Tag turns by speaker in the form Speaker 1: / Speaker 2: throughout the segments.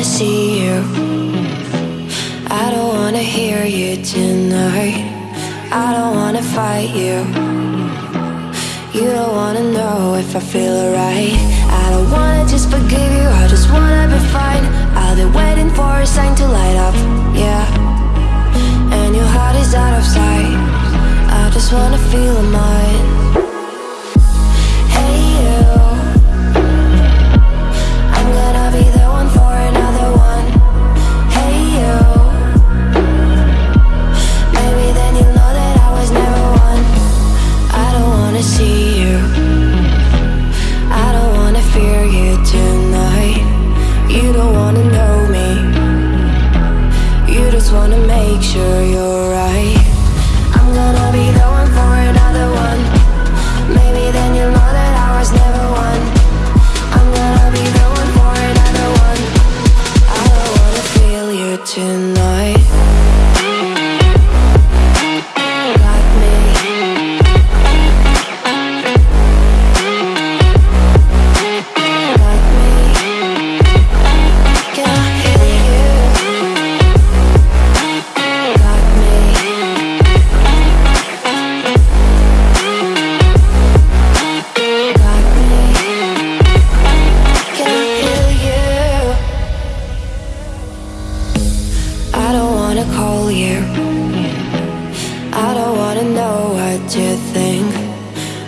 Speaker 1: wanna see you. I don't wanna hear you tonight. I don't wanna fight you. You don't wanna know if I feel alright. I don't wanna just forgive you, I just wanna be fine. I'll be waiting for a sign to light up, yeah. And your heart is out of sight. I just wanna feel mine. Wanna make sure you're right. I'm gonna be the one for another one. Maybe then you'll know that I was never one. I'm gonna be the one for another one. I don't wanna feel you tonight. Wanna call you. I don't wanna know what you think.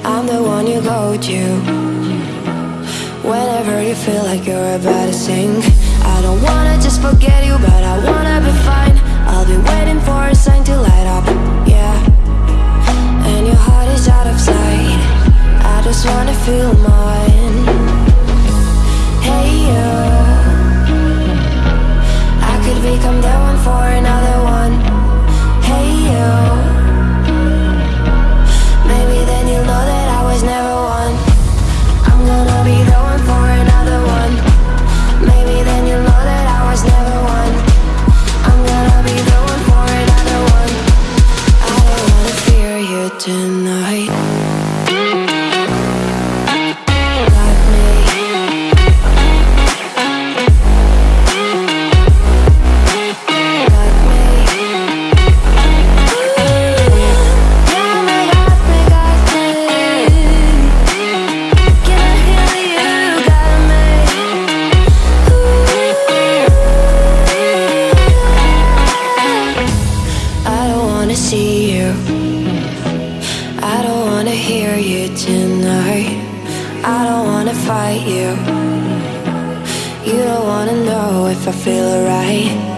Speaker 1: I'm the one you go to. Whenever you feel like you're about to sink. I don't wanna just forget you, but I wanna be fine. I'll be waiting for a sign to light up, yeah. And your heart is out of sight. I just wanna feel wanna see you. I don't wanna hear you tonight. I don't wanna fight you. You don't wanna know if I feel alright.